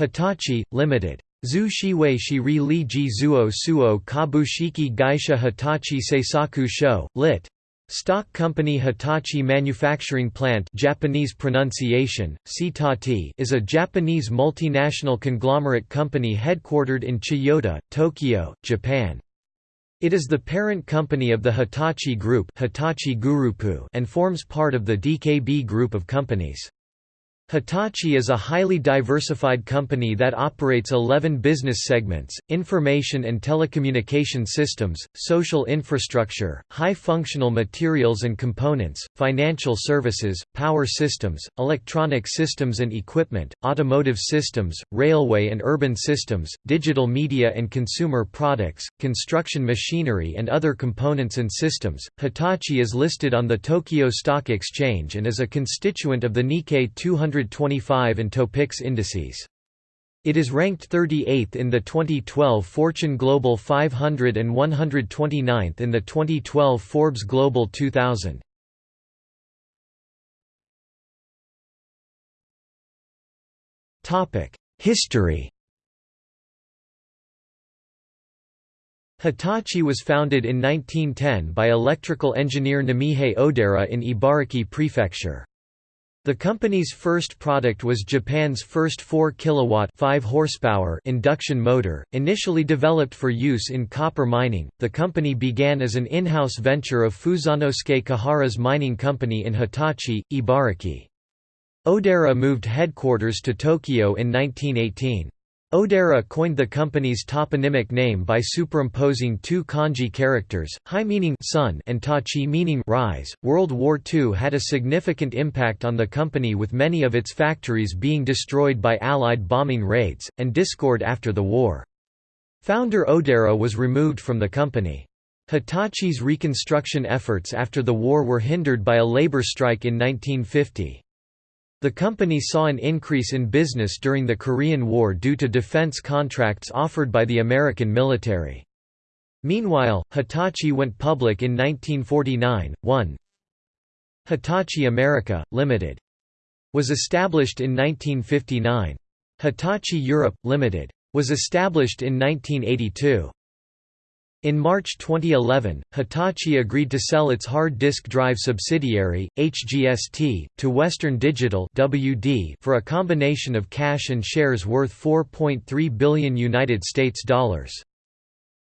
Hitachi, Limited. Zhu Shiwei Shiri Li Ji Zuo Suo Kabushiki Gaisha Hitachi Seisaku Sho, lit. Stock Company Hitachi Manufacturing Plant Japanese pronunciation, is a Japanese multinational conglomerate company headquartered in Chiyoda, Tokyo, Japan. It is the parent company of the Hitachi Group Hitachi Gurupu and forms part of the DKB Group of companies. Hitachi is a highly diversified company that operates 11 business segments, information and telecommunication systems, social infrastructure, high-functional materials and components, financial services, power systems, electronic systems and equipment, automotive systems, railway and urban systems, digital media and consumer products, construction machinery and other components and systems. Hitachi is listed on the Tokyo Stock Exchange and is a constituent of the Nikkei 225 and Topix indices. It is ranked 38th in the 2012 Fortune Global 500 and 129th in the 2012 Forbes Global 2000. History Hitachi was founded in 1910 by electrical engineer Namihei Odaira in Ibaraki Prefecture. The company's first product was Japan's first 4 kilowatt 5 horsepower induction motor, initially developed for use in copper mining. The company began as an in-house venture of Fusanosuke Kuhara's mining company in Hitachi, Ibaraki. Odaira moved headquarters to Tokyo in 1918. Odaira coined the company's toponymic name by superimposing two kanji characters, hai meaning sun and tachi meaning rise. World War II had a significant impact on the company with many of its factories being destroyed by Allied bombing raids, and discord after the war. Founder Odaira was removed from the company. Hitachi's reconstruction efforts after the war were hindered by a labor strike in 1950. The company saw an increase in business during the Korean War due to defense contracts offered by the American military. Meanwhile, Hitachi went public in 1949. 1 Hitachi America, Limited. Was established in 1959. Hitachi Europe, Limited. Was established in 1982. In March 2011, Hitachi agreed to sell its hard disk drive subsidiary, HGST, to Western Digital (WD) for a combination of cash and shares worth 4.3 billion United States dollars.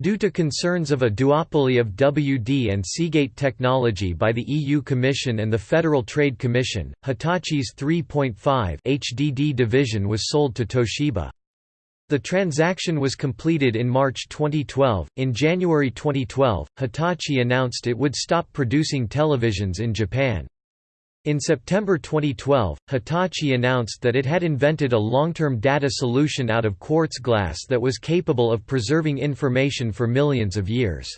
Due to concerns of a duopoly of WD and Seagate technology by the EU Commission and the Federal Trade Commission, Hitachi's 3.5 HDD division was sold to Toshiba. The transaction was completed in March 2012. In January 2012, Hitachi announced it would stop producing televisions in Japan. In September 2012, Hitachi announced that it had invented a long-term data solution out of quartz glass that was capable of preserving information for millions of years.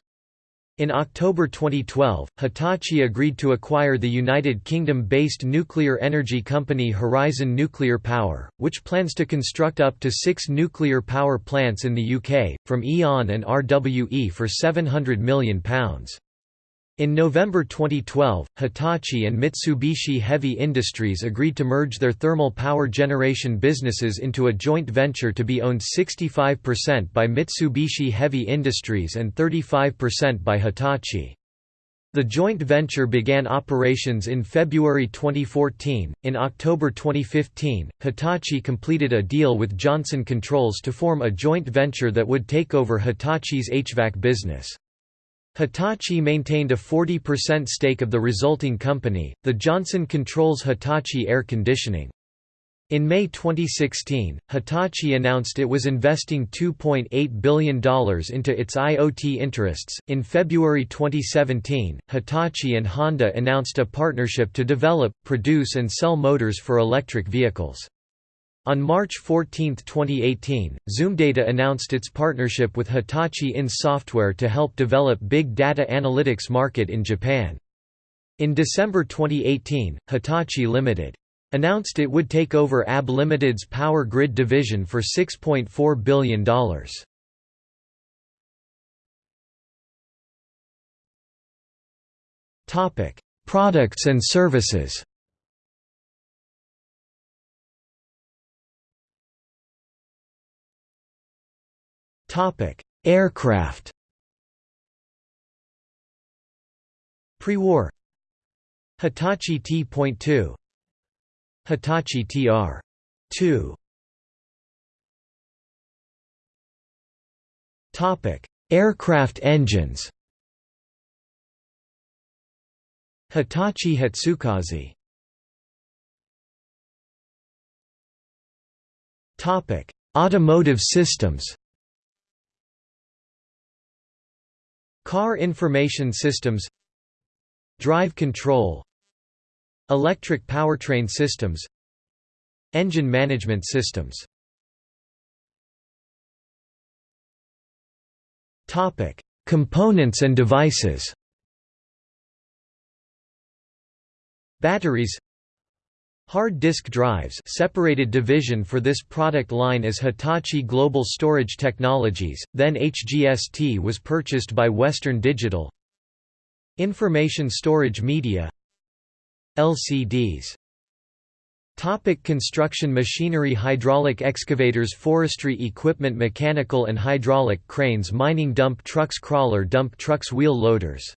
In October 2012, Hitachi agreed to acquire the United Kingdom-based nuclear energy company Horizon Nuclear Power, which plans to construct up to six nuclear power plants in the UK, from E.ON and RWE for £700 million. In November 2012, Hitachi and Mitsubishi Heavy Industries agreed to merge their thermal power generation businesses into a joint venture to be owned 65% by Mitsubishi Heavy Industries and 35% by Hitachi. The joint venture began operations in February 2014. In October 2015, Hitachi completed a deal with Johnson Controls to form a joint venture that would take over Hitachi's HVAC business. Hitachi maintained a 40% stake of the resulting company, the Johnson Controls Hitachi Air Conditioning. In May 2016, Hitachi announced it was investing $2.8 billion into its IoT interests. In February 2017, Hitachi and Honda announced a partnership to develop, produce, and sell motors for electric vehicles. On March 14, 2018, Zoomdata announced its partnership with Hitachi INS Software to help develop big data analytics market in Japan. In December 2018, Hitachi Limited announced it would take over ABB Limited's power grid division for $6.4 billion. Products and services Topic: Aircraft. Pre-war Hitachi T.2 Hitachi TR2 Topic: Aircraft engines. Hitachi Hatsukaze. Topic: Automotive systems. Car information systems Drive control Electric powertrain systems Engine management systems. Topic: Components and devices. Batteries Hard disk drives separated division for this product line is Hitachi Global Storage Technologies, then HGST was purchased by Western Digital Information storage media LCDs Topic construction machinery Hydraulic excavators Forestry equipment Mechanical and hydraulic cranes Mining dump trucks Crawler dump trucks Wheel loaders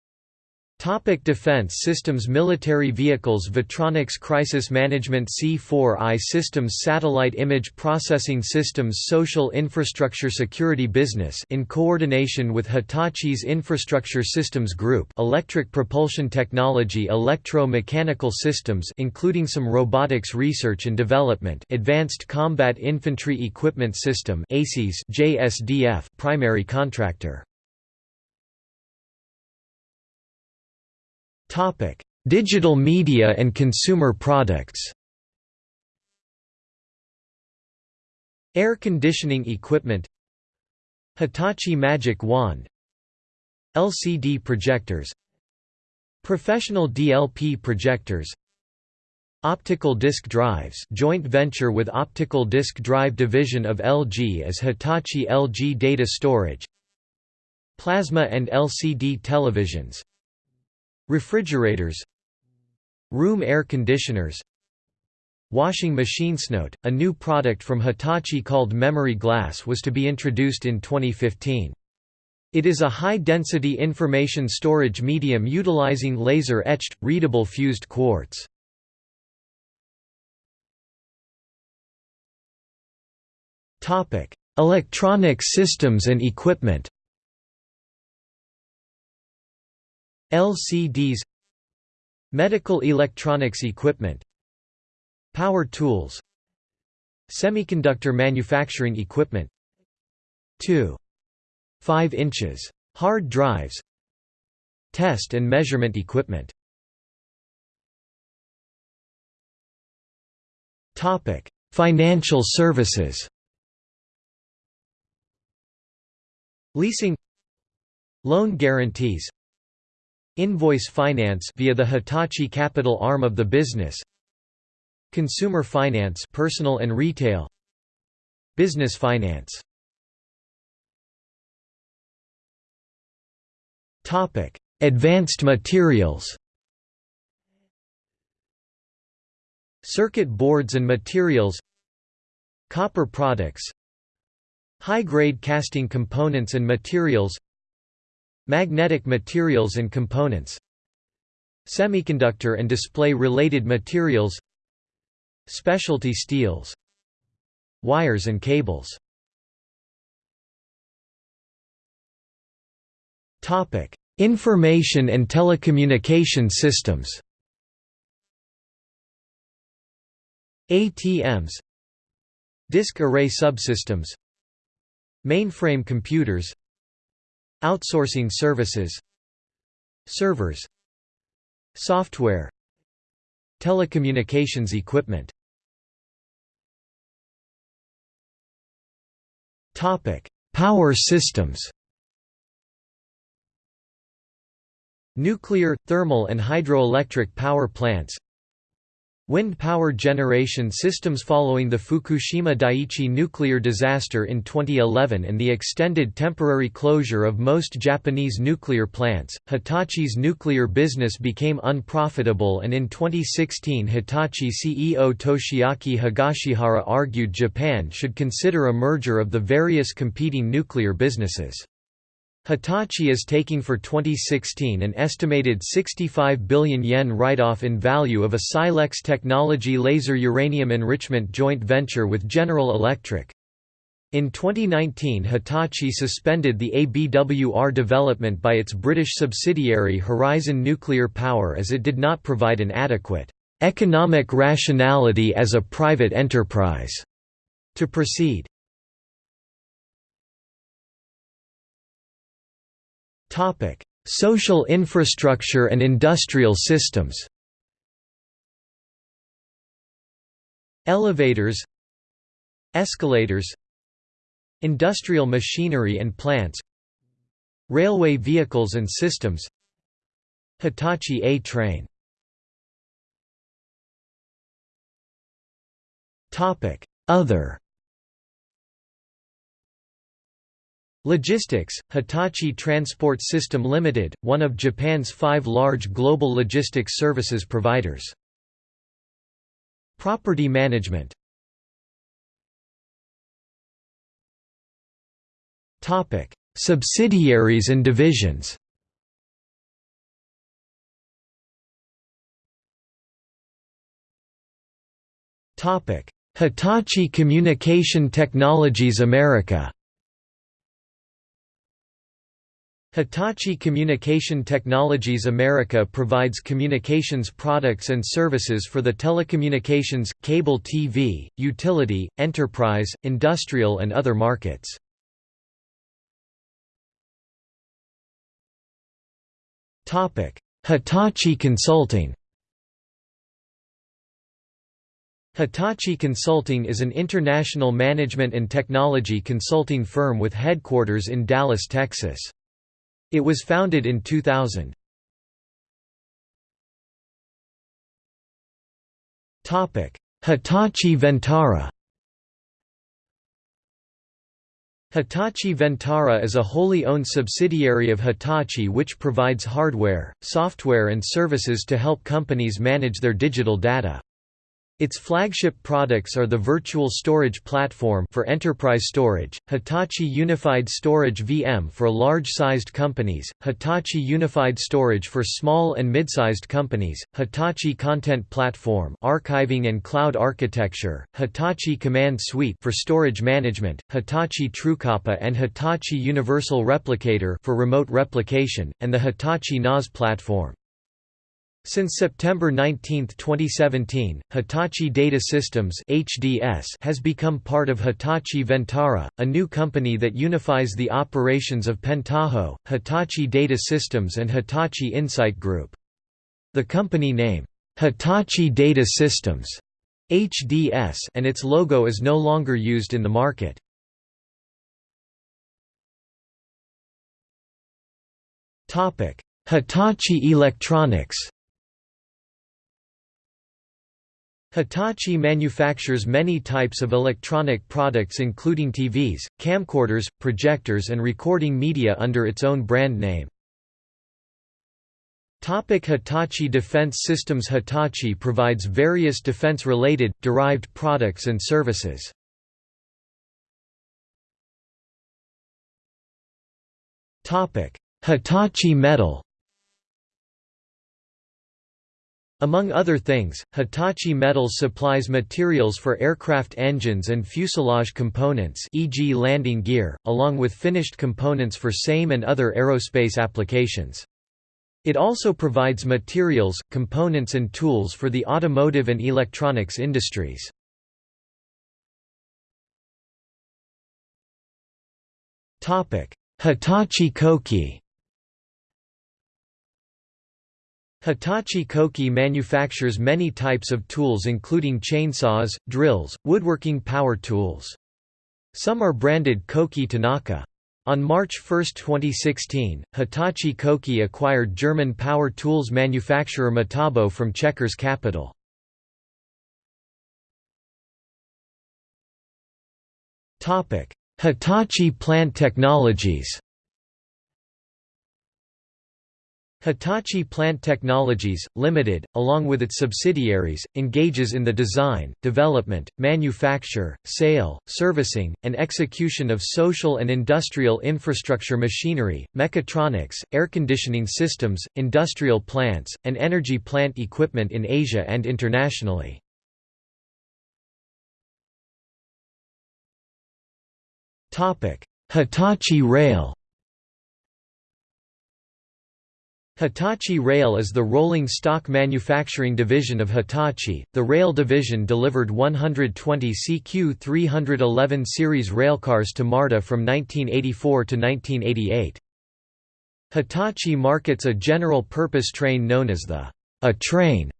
Topic Defense systems Military vehicles Vetronics Crisis Management C4I Systems Satellite Image Processing Systems Social Infrastructure Security Business in coordination with Hitachi's Infrastructure Systems Group Electric Propulsion Technology Electro-Mechanical Systems including some robotics research and development Advanced Combat Infantry Equipment System ACES JSDF primary contractor Topic: Digital media and consumer products. Air conditioning equipment. Hitachi Magic Wand. LCD projectors. Professional DLP projectors. Optical disc drives joint venture with Optical Disc Drive division of LG as Hitachi LG Data Storage. Plasma and LCD televisions Refrigerators Room air conditioners Washing machines. Note: a new product from Hitachi called Memory Glass was to be introduced in 2015. It is a high-density information storage medium utilizing laser-etched, readable fused quartz. Electronic systems and equipment LCDs Medical electronics equipment Power tools Semiconductor manufacturing equipment. 2. 5 inches. Hard drives. Test and measurement equipment. Financial services. Leasing. Loan guarantees Invoice finance via the Hitachi Capital arm of the business Consumer finance personal and retail Business finance. Topic Advanced materials. Circuit boards and materials. Copper products. High-grade casting components and materials Magnetic materials and components Semiconductor and display-related materials Specialty steels Wires and cables. Information and telecommunication systems. ATMs Disk array subsystems Mainframe computers Outsourcing services Servers Software Telecommunications equipment. Power systems. Nuclear, thermal and hydroelectric power plants Wind power generation systems following the Fukushima Daiichi nuclear disaster in 2011 and the extended temporary closure of most Japanese nuclear plants, Hitachi's nuclear business became unprofitable and in 2016 Hitachi CEO Toshiaki Higashihara argued Japan should consider a merger of the various competing nuclear businesses. Hitachi is taking for 2016 an estimated 65 billion yen write-off in value of a Silex Technology laser uranium enrichment joint venture with General Electric. In 2019 Hitachi suspended the ABWR development by its British subsidiary Horizon Nuclear Power as it did not provide an adequate economic rationality as a private enterprise to proceed. Topic: Social infrastructure and industrial systems. Elevators, escalators, industrial machinery and plants, railway vehicles and systems, Hitachi A-train. Topic: Other Logistics, Hitachi Transport System Limited, one of Japan's five large global logistics services providers. Property management. Subsidiaries and divisions. Hitachi Communication Technologies America Hitachi Communication Technologies America provides communications products and services for the telecommunications, cable TV, utility, enterprise, industrial and other markets. Hitachi Consulting Hitachi Consulting is an international management and technology consulting firm with headquarters in Dallas, Texas. It was founded in 2000. Hitachi Vantara Hitachi Vantara is a wholly owned subsidiary of Hitachi which provides hardware, software and services to help companies manage their digital data. Its flagship products are the Virtual Storage Platform for enterprise storage, Hitachi Unified Storage VM for large-sized companies, Hitachi Unified Storage for small and mid-sized companies, Hitachi Content Platform archiving and cloud architecture, Hitachi Command Suite for storage management, Hitachi TrueCopy and Hitachi Universal Replicator for remote replication, and the Hitachi NAS platform. Since September 19, 2017, Hitachi Data Systems (HDS) has become part of Hitachi Vantara, a new company that unifies the operations of Pentaho, Hitachi Data Systems and Hitachi Insight Group. The company name, Hitachi Data Systems (HDS), and its logo is no longer used in the market. Topic: Hitachi Electronics Hitachi manufactures many types of electronic products including TVs, camcorders, projectors and recording media under its own brand name. Topic Hitachi Defense Systems Hitachi provides various defense-related, derived products and services. Hitachi Metal Among other things, Hitachi Metals supplies materials for aircraft engines and fuselage components e.g. landing gear, along with finished components for SAME and other aerospace applications. It also provides materials, components and tools for the automotive and electronics industries. Hitachi Koki Hitachi Koki manufactures many types of tools including chainsaws, drills, woodworking power tools. Some are branded Koki Tanaka. On March 1, 2016, Hitachi Koki acquired German power tools manufacturer Metabo from Checkers Capital. Hitachi Plant Technologies Hitachi Plant Technologies, Limited, along with its subsidiaries, engages in the design, development, manufacture, sale, servicing, and execution of social and industrial infrastructure machinery, mechatronics, air conditioning systems, industrial plants, and energy plant equipment in Asia and internationally. Hitachi Rail Hitachi Rail is the rolling stock manufacturing division of Hitachi. The rail division delivered 120 CQ311 series railcars to MARTA from 1984 to 1988. Hitachi markets a general-purpose train known as the A train,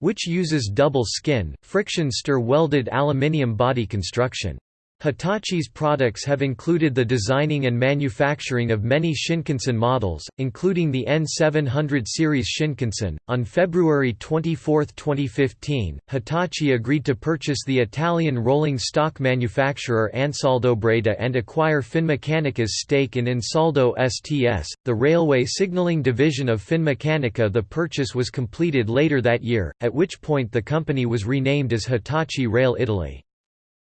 which uses double skin, friction stir welded aluminium body construction. Hitachi's products have included the designing and manufacturing of many Shinkansen models, including the N700 series Shinkansen. On February 24, 2015, Hitachi agreed to purchase the Italian rolling stock manufacturer Ansaldo Breda and acquire Finmeccanica's stake in Ansaldo STS, the railway signaling division of Finmeccanica. The purchase was completed later that year, at which point the company was renamed as Hitachi Rail Italy.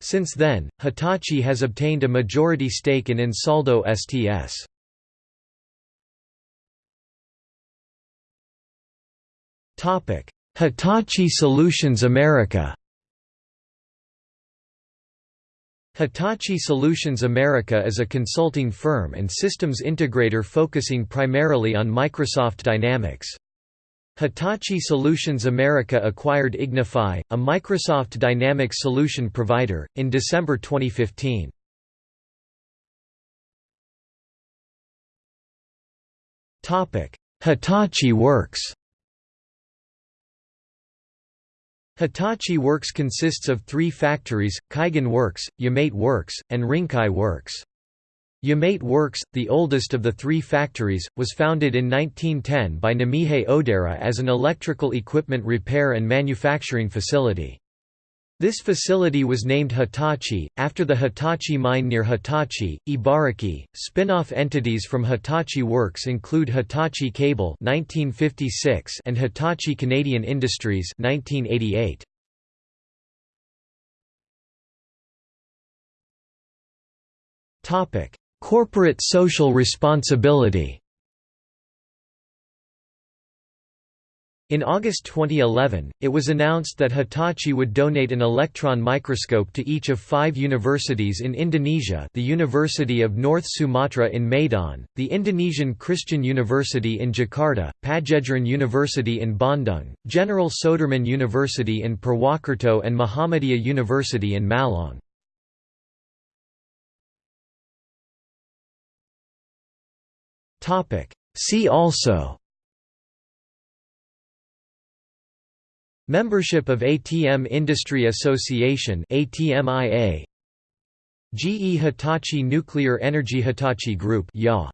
Since then, Hitachi has obtained a majority stake in Ansaldo STS. Hitachi Solutions America Hitachi Solutions America is a consulting firm and systems integrator focusing primarily on Microsoft Dynamics. Hitachi Solutions America acquired Ignify, a Microsoft Dynamics solution provider, in December 2015. Hitachi Works Hitachi Works consists of three factories, Kaigan Works, Yamate Works, and Rinkai Works. Yamate Works, the oldest of the three factories, was founded in 1910 by Namihei Odaira as an electrical equipment repair and manufacturing facility. This facility was named Hitachi, after the Hitachi mine near Hitachi, Ibaraki. Spin-off entities from Hitachi Works include Hitachi Cable (1956) and Hitachi Canadian Industries (1988). Topic: Corporate social responsibility In August 2011, it was announced that Hitachi would donate an electron microscope to each of five universities in Indonesia the University of North Sumatra in Medan, the Indonesian Christian University in Jakarta, Padjadjaran University in Bandung, General Soedirman University in Purwokerto and Muhammadiyah University in Malang. Topic. See also. Membership of ATM Industry Association ATMIA GE Hitachi Nuclear Energy Hitachi Group YA